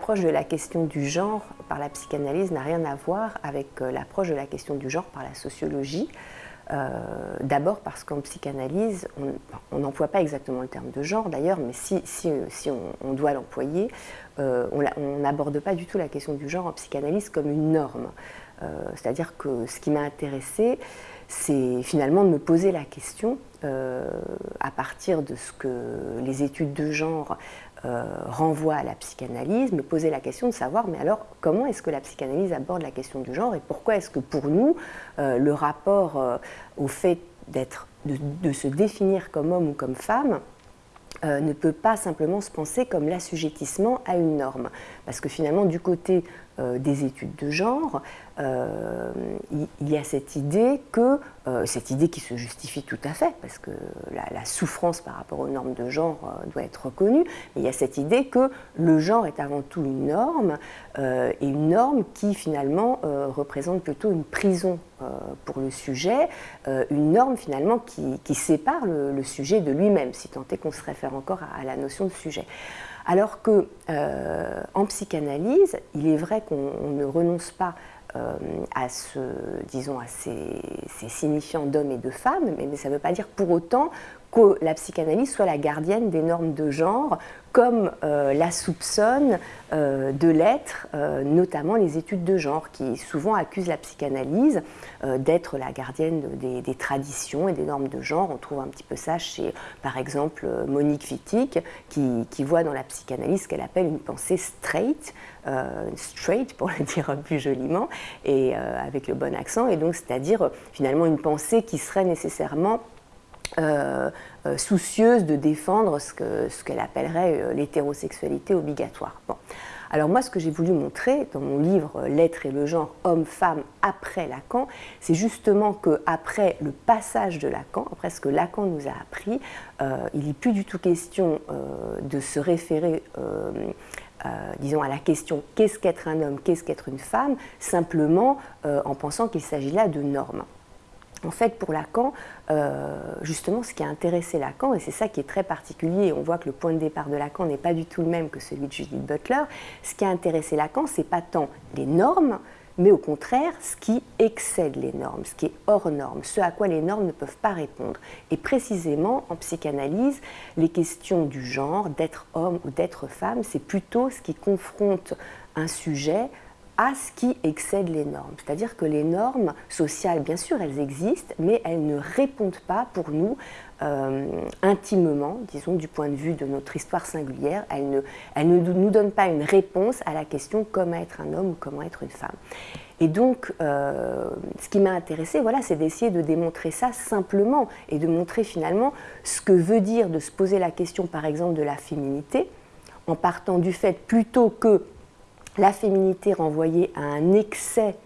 l'approche de la question du genre par la psychanalyse n'a rien à voir avec euh, l'approche de la question du genre par la sociologie. Euh, d'abord parce qu'en psychanalyse, on n'emploie pas exactement le terme de genre d'ailleurs, mais si, si on, doit l'employer, euh, on n'aborde pas du tout la question du genre en psychanalyse comme une norme. C'est-à-dire que ce qui m'a intéressé, c'est finalement de me poser la question, à partir de ce que les études de genre euh, renvoie à la psychanalyse, me poser la question de savoir, mais alors comment est-ce que la psychanalyse aborde la question du genre et pourquoi est-ce que pour nous, euh, le rapport euh, au fait de, se définir comme homme ou comme femme, ne peut pas simplement se penser comme l'assujettissement à une norme. Parce que finalement, du côté des études de genre, il y a cette idée que euh, cette idée qui se justifie tout à fait, parce que la, souffrance par rapport aux normes de genre euh, doit être reconnue, mais il y a cette idée que le genre est avant tout une norme, euh, et une norme qui finalement représente plutôt une prison pour le sujet, une norme finalement qui, sépare le, sujet de lui-même, si tant est qu'on se réfère encore à, la notion de sujet. Alors que en psychanalyse, il est vrai qu'on ne renonce pas euh, à, ces, signifiants d'hommes et de femmes, mais ça ne veut pas dire pour autant que la psychanalyse soit la gardienne des normes de genre, comme euh, la soupçonne euh, de l'être, euh, notamment les études de genre, qui souvent accusent la psychanalyse d'être la gardienne des, traditions et des normes de genre. On trouve un petit peu ça chez, par exemple, Monique Wittig, qui, qui voit dans la psychanalyse ce qu'elle appelle une pensée straight, straight pour le dire plus joliment, et avec le bon accent, et donc c'est-à-dire finalement une pensée qui serait nécessairement euh, euh, soucieuse de défendre ce qu'elle appellerait euh, l'hétérosexualité obligatoire. Alors moi, ce que j'ai voulu montrer dans mon livre L'être et le genre, homme-femme après Lacan, c'est justement qu'après le passage de Lacan, après ce que Lacan nous a appris, il n'est plus du tout question de se référer disons, à la question qu'est-ce qu'être un homme, qu'est-ce qu'être une femme, simplement en pensant qu'il s'agit là de normes. En fait, pour Lacan, euh, justement, ce qui a intéressé Lacan, et c'est ça qui est très particulier, on voit que le point de départ de Lacan n'est pas du tout le même que celui de Judith Butler, ce qui a intéressé Lacan, c'est pas tant les normes, mais au contraire, ce qui excède les normes, ce qui est hors normes, ce à quoi les normes ne peuvent pas répondre. Et précisément, en psychanalyse, les questions du genre, d'être homme ou d'être femme, c'est plutôt ce qui confronte un sujet à ce qui excède les normes. C'est-à-dire que les normes sociales, bien sûr, elles existent, mais elles ne répondent pas pour nous euh, intimement, disons, du point de vue de notre histoire singulière. Elles ne, nous donnent pas une réponse à la question comment être un homme ou comment être une femme. Et donc, euh, ce qui m'a intéressé, voilà, c'est d'essayer de démontrer ça simplement et de montrer finalement ce que veut dire de se poser la question, par exemple, de la féminité, en partant du fait plutôt que la féminité renvoyée à un excès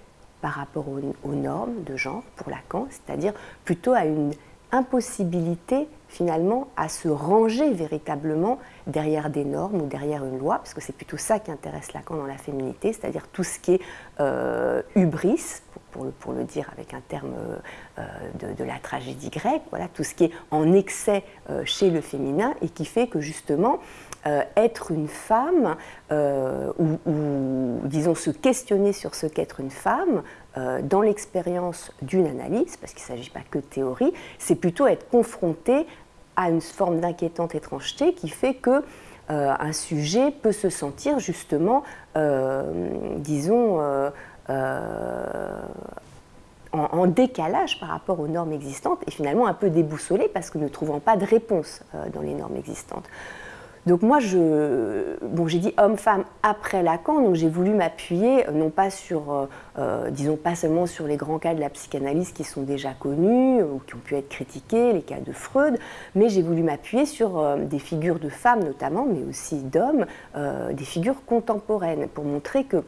par rapport aux, normes de genre pour Lacan, c'est-à-dire plutôt à une impossibilité finalement à se ranger véritablement derrière des normes ou derrière une loi, parce que c'est plutôt ça qui intéresse Lacan dans la féminité, c'est-à-dire tout ce qui est euh, hubris, pour, le, dire avec un terme euh, de, la tragédie grecque, voilà, tout ce qui est en excès euh, chez le féminin et qui fait que justement euh, être une femme, euh, ou, disons se questionner sur ce qu'être une femme, euh, dans l'expérience d'une analyse, parce qu'il ne s'agit pas que de théorie, c'est plutôt être confronté à une forme d'inquiétante étrangeté qui fait que un sujet peut se sentir justement, disons, en, décalage par rapport aux normes existantes et finalement un peu déboussolé parce que ne trouvant pas de réponse dans les normes existantes. Donc moi, je, j'ai dit homme-femme après Lacan, donc j'ai voulu m'appuyer euh, non pas sur, euh, euh, disons pas seulement sur les grands cas de la psychanalyse qui sont déjà connus ou qui ont pu être critiqués, les cas de Freud, mais j'ai voulu m'appuyer sur des figures de femmes notamment, mais aussi d'hommes, des figures contemporaines pour montrer que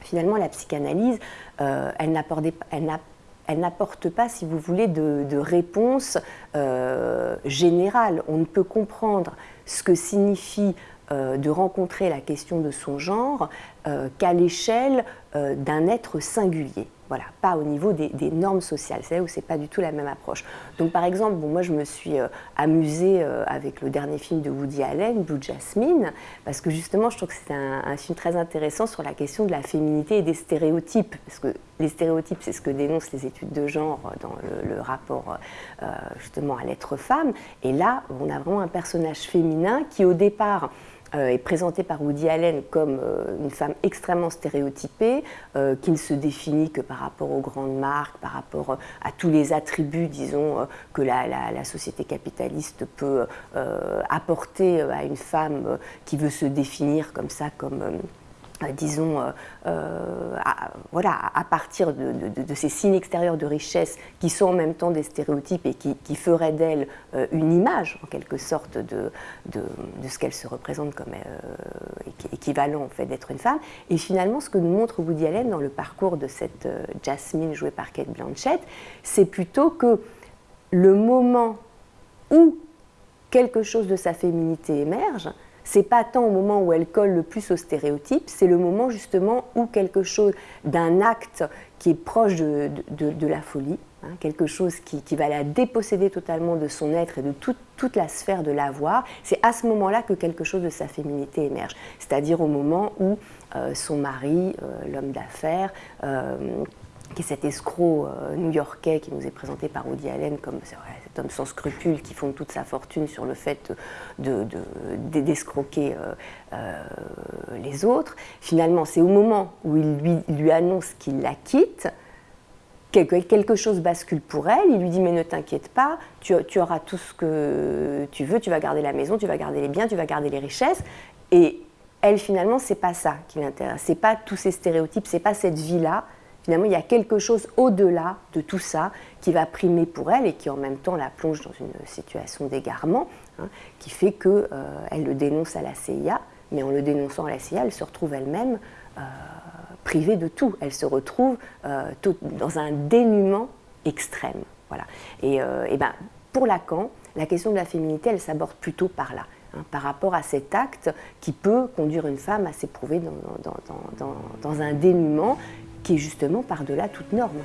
finalement la psychanalyse, elle n'apporte pas, si vous voulez, de, réponse générale. On ne peut comprendre ce que signifie euh, de rencontrer la question de son genre qu'à l'échelle d'un être singulier. Voilà, pas au niveau des, normes sociales, c'est là où c'est pas du tout la même approche. Donc par exemple, bon, moi je me suis euh, amusée euh, avec le dernier film de Woody Allen, Blue Jasmine, parce que justement je trouve que c'est un, film très intéressant sur la question de la féminité et des stéréotypes, parce que les stéréotypes c'est ce que dénoncent les études de genre dans le, rapport euh, justement à l'être femme, et là on a vraiment un personnage féminin qui au départ euh, est présentée par Woody Allen comme euh, une femme extrêmement stéréotypée, euh, qui ne se définit que par rapport aux grandes marques, par rapport à tous les attributs, disons, que la, la, société capitaliste peut apporter à une femme qui veut se définir comme ça, comme euh, disons, euh, euh, à, voilà, à partir de, ces signes extérieurs de richesse qui sont en même temps des stéréotypes et qui, feraient d'elle une image, en quelque sorte, de, de, ce qu'elle se représente comme équivalent en fait d'être une femme. Et finalement, ce que nous montre Woody Allen dans le parcours de cette Jasmine jouée par Kate Blanchett, c'est plutôt que le moment où quelque chose de sa féminité émerge, c'est pas tant au moment où elle colle le plus aux stéréotypes, c'est le moment justement où quelque chose d'un acte qui est proche de, la folie, hein, quelque chose qui, va la déposséder totalement de son être et de toute la sphère de l'avoir, c'est à ce moment-là que quelque chose de sa féminité émerge. C'est-à-dire au moment où euh, son mari, euh, l'homme d'affaires, euh, qui est cet escroc euh, new-yorkais qui nous est présenté par Woody Allen comme cet homme sans scrupules qui fonde toute sa fortune sur le fait d'escroquer de, euh, euh, les autres. Finalement, c'est au moment où il lui, lui annonce qu'il la quitte quelque, quelque chose bascule pour elle, il lui dit mais ne t'inquiète pas, tu, tu, auras tout ce que tu veux, tu vas garder la maison, tu vas garder les biens, tu vas garder les richesses. Et elle finalement, c'est pas ça qui l'intéresse, c'est pas tous ces stéréotypes, c'est pas cette vie-là Finalement, il y a quelque chose au-delà de tout ça qui va primer pour elle et qui en même temps la plonge dans une situation d'égarement, hein, qui fait qu'elle euh, le dénonce à la CIA, mais en le dénonçant à la CIA, elle se retrouve elle-même euh, privée de tout. Elle se retrouve euh, dans un dénuement extrême. Voilà. Et, ben, pour Lacan, la question de la féminité, elle s'aborde plutôt par là. Hein, par rapport à cet acte qui peut conduire une femme à s'éprouver dans, dans, dans, un dénuement qui est justement par-delà toute norme.